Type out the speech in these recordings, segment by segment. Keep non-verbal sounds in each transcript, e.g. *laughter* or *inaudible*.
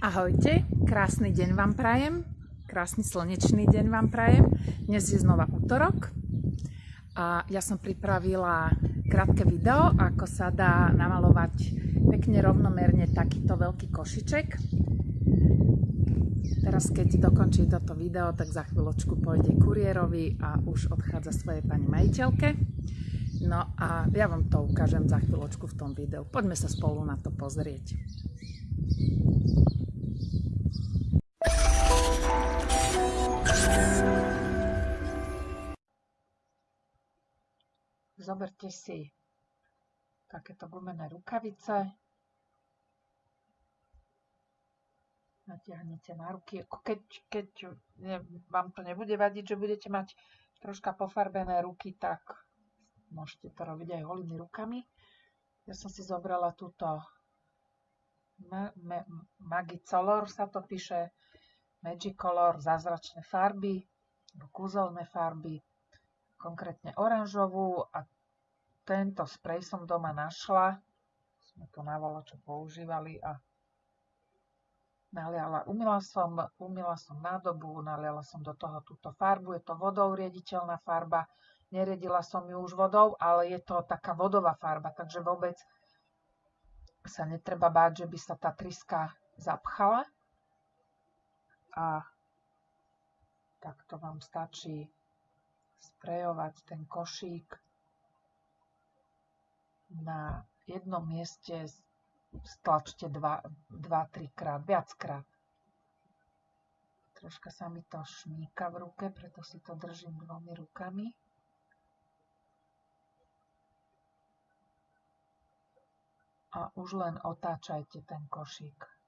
Ahojte, krásny deň vám prajem, krásny slnečný deň vám prajem. Dnes je znova útorok a ja som pripravila krátke video, ako sa dá namalovať pekne rovnomerne takýto veľký košiček. Teraz keď dokončí toto video, tak za chvíľočku pôjde kuriérovi a už odchádza svojej pani majiteľke. No a ja vám to ukážem za chvíľočku v tom videu. Poďme sa spolu na to pozrieť. Zoberte si takéto gumené rukavice, natiahnete na ruky, keď, keď ne, vám to nebude vadiť, že budete mať troška pofarbené ruky, tak môžete to robiť aj holými rukami. Ja som si zobrala túto ma, ma, Magicolor, sa to píše. Magicolor, zázračné farby, kúzelné farby, konkrétne oranžovú a tento sprej som doma našla. Sme to na čo používali a naliala, umila som, umila som nádobu, naliala som do toho túto farbu, je to vodou riediteľná farba, neriedila som ju už vodou, ale je to taká vodová farba, takže vôbec sa netreba báť, že by sa tá tryska zapchala. A takto vám stačí sprejovať ten košík na jednom mieste stlačte 2-3 krát, viackrát. Troška sa mi to šmíka v ruke, preto si to držím dvomi rukami. A už len otáčajte ten košík.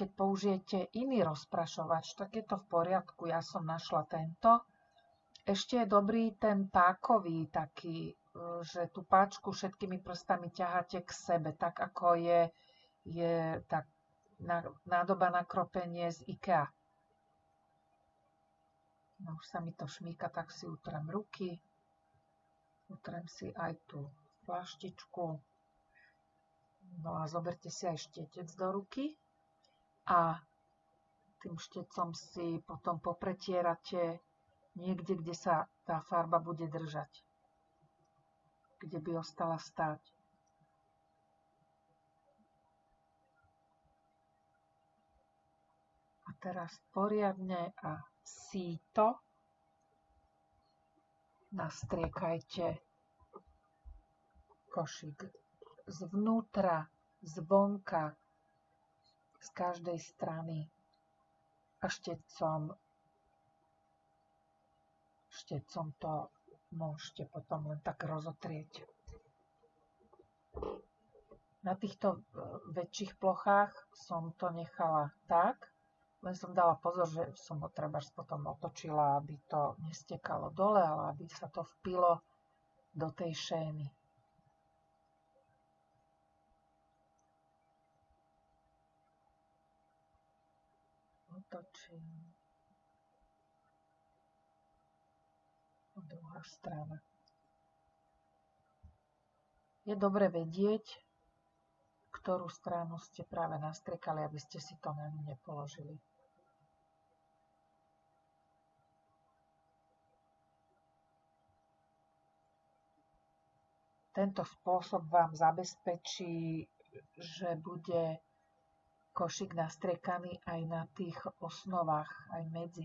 keď použijete iný rozprašovač, tak je to v poriadku. Ja som našla tento. Ešte je dobrý ten pákový taký, e, že tú páčku všetkými prstami ťaháte k sebe, tak ako je, je tak nádoba na kropenie z IKEA. No už sa mi to šmíka, tak si utrem ruky. Utrem si aj tú flaštičku. No a zoberte si aj štetec do ruky a tým štecom si potom popretierate niekde, kde sa tá farba bude držať. Kde by ostala stáť. A teraz poriadne a síto nastriekajte košík zvnútra, zvonka, z každej strany a štecom, štecom to môžete potom len tak rozotrieť. Na týchto e, väčších plochách som to nechala tak, len som dala pozor, že som ho treba potom otočila, aby to nestekalo dole, ale aby sa to vpilo do tej šény. otočím. Druhá strana. Je dobre vedieť, ktorú stranu ste práve nastriekali, aby ste si to na ňu nepoložili. Tento spôsob vám zabezpečí, že bude košík nastriekaný aj na tých osnovách, aj medzi.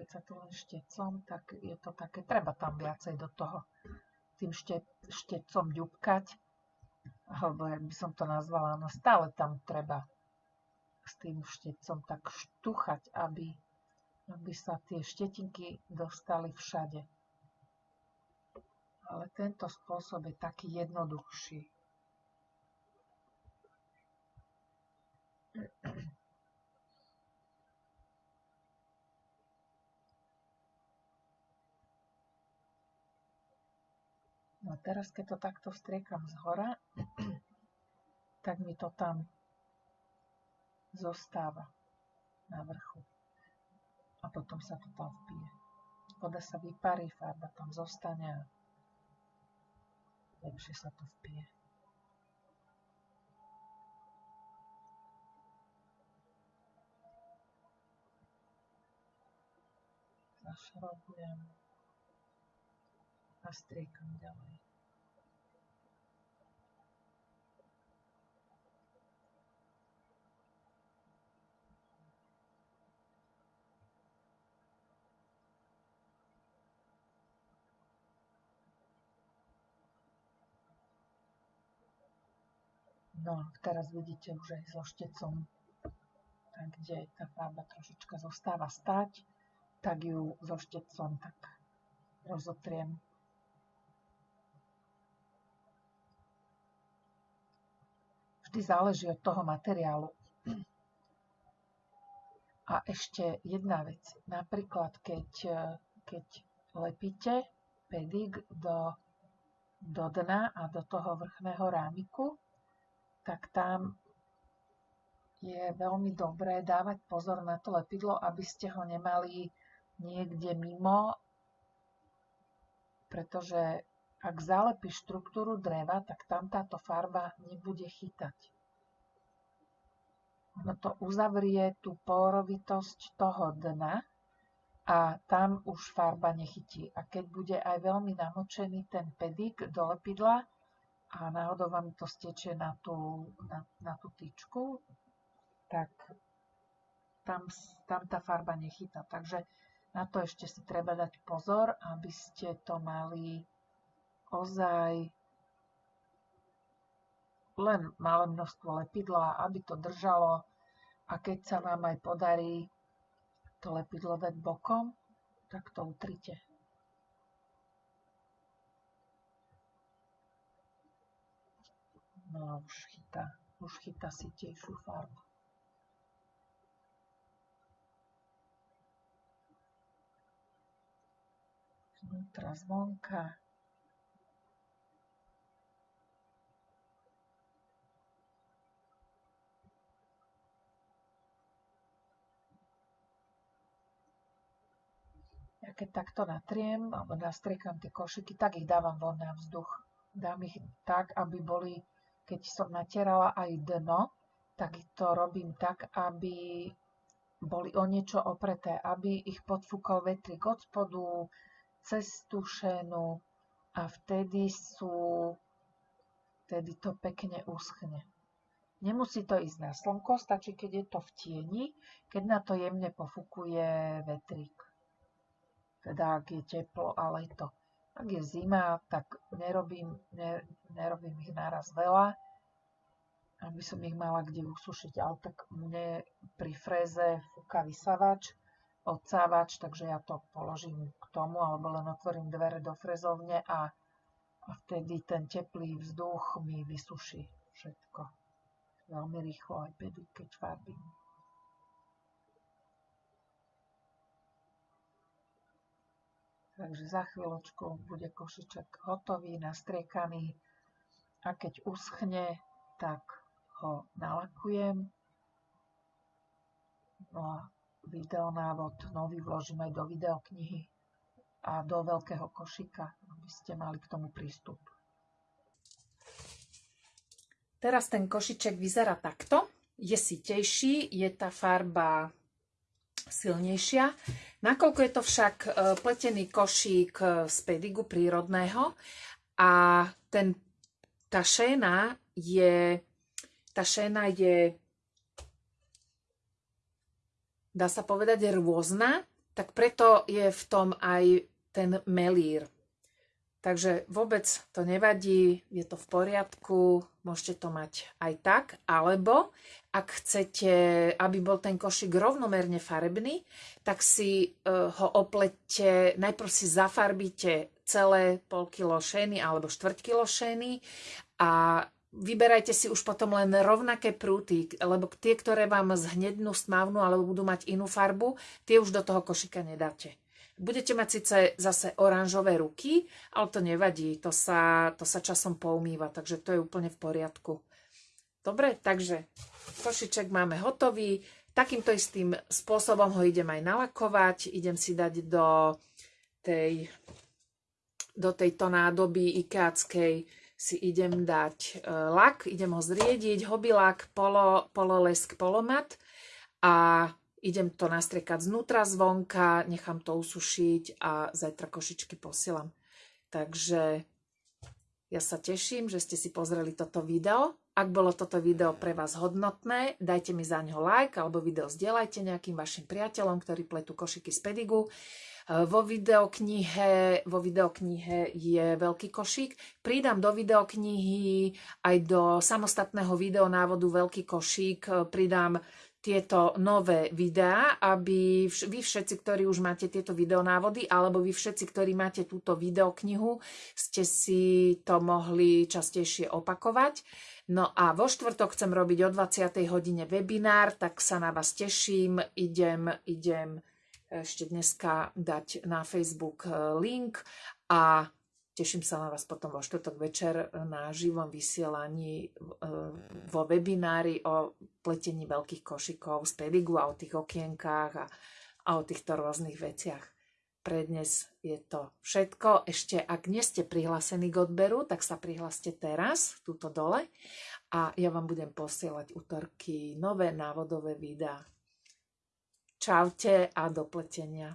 Keď sa to len štecom, tak je to také, treba tam viacej do toho tým šte, štecom ďubkať, alebo jak by som to nazvala, no stále tam treba s tým štecom tak štuchať, aby, aby sa tie štetinky dostali všade ale tento spôsob je taký jednoduchší. A teraz, keď to takto vstriekam z hora, *clears throat* tak mi to tam zostáva na vrchu. A potom sa to tam vpije. voda sa vyparí, farba tam zostane a lepšie sa to vpije. Zašrobujem a striekam ďalej. No, teraz vidíte už aj so štecom, tak kde tá farba trošička zostáva stať, tak ju so štecom tak rozotriem. Vždy záleží od toho materiálu. A ešte jedna vec. Napríklad, keď, keď lepíte pedik do, do dna a do toho vrchného rámiku, tak tam je veľmi dobré dávať pozor na to lepidlo, aby ste ho nemali niekde mimo, pretože ak zalepíš štruktúru dreva, tak tam táto farba nebude chytať. Ono to uzavrie tú porovitosť toho dna a tam už farba nechytí. A keď bude aj veľmi namočený ten pedik do lepidla, a náhodou vám to stečie na tú, na, na tú tyčku, tak tam, tam tá farba nechytá. Takže na to ešte si treba dať pozor, aby ste to mali ozaj len malé množstvo lepidla, aby to držalo a keď sa vám aj podarí to lepidlo dať bokom, tak to utrite. No už chytá, už chytá sitejšiu farbu. Znútra zvonka. Ja keď takto natriem alebo nastriekam tie košiky, tak ich dávam von na vzduch. Dám ich tak, aby boli keď som natierala aj dno, tak to robím tak, aby boli o niečo opreté, aby ich podfúkol vetrik od spodu cez tú šénu a vtedy sú, vtedy to pekne uschne. Nemusí to ísť na slnko, stačí, keď je to v tieni, keď na to jemne pofúkuje vetrik. Teda ak je teplo a leto. Ak je zima, tak nerobím, ne, nerobím ich naraz veľa, aby som ich mala kde usušiť. Ale tak mne pri fréze fúka vysavač, odsávač, takže ja to položím k tomu, alebo len otvorím dvere do frezovne a, a vtedy ten teplý vzduch mi vysuší všetko. Veľmi rýchlo aj pedy, keď farbím. Takže za chvíľočku bude košiček hotový, nastriekaný a keď uschne, tak ho nalakujem. No a videonávod nový vložím aj do videoknihy a do veľkého košika, aby ste mali k tomu prístup. Teraz ten košiček vyzerá takto. Je sitejší, je tá farba silnejšia. Nakoľko je to však e, pletený košík e, z pedigu prírodného a ten, tá šéna je, tá šéna je, dá sa povedať, rôzna, tak preto je v tom aj ten melír. Takže vôbec to nevadí, je to v poriadku, môžete to mať aj tak, alebo ak chcete, aby bol ten košík rovnomerne farebný, tak si uh, ho oplete, najprv si zafarbíte celé pol kilo šény alebo štvrť kilo šény a vyberajte si už potom len rovnaké prúty, lebo tie, ktoré vám zhnednú, stmavnú alebo budú mať inú farbu, tie už do toho košika nedáte. Budete mať síce zase oranžové ruky, ale to nevadí, to sa, to sa časom poumýva, takže to je úplne v poriadku. Dobre, takže košiček máme hotový. Takýmto istým spôsobom ho idem aj nalakovať. Idem si dať do tej, do tejto nádoby ikeackej si idem dať e, lak, idem ho zriediť, hobby-lak, polo, pololesk, polomat a idem to nastriekať znútra, zvonka, nechám to usušiť a zajtra košičky posielam. Takže ja sa teším, že ste si pozreli toto video. Ak bolo toto video pre vás hodnotné, dajte mi za ňo like alebo video zdieľajte nejakým vašim priateľom, ktorí pletú košiky z pedigu. E, vo videoknihe, vo videoknihe je veľký košík. Pridám do videoknihy aj do samostatného videonávodu veľký košík. E, pridám tieto nové videá, aby vy všetci, ktorí už máte tieto videonávody, alebo vy všetci, ktorí máte túto videoknihu, ste si to mohli častejšie opakovať. No a vo štvrtok chcem robiť o 20. hodine webinár, tak sa na vás teším. Idem, idem ešte dneska dať na Facebook eh, link a teším sa na vás potom vo štvrtok večer na živom vysielaní eh, vo webinári o pletení veľkých košikov z pedigu a o tých okienkách a, a o týchto rôznych veciach. Pre dnes je to všetko. Ešte ak nie ste prihlásení k odberu, tak sa prihláste teraz, túto dole. A ja vám budem posielať útorky nové návodové videá. Čaute a do pletenia.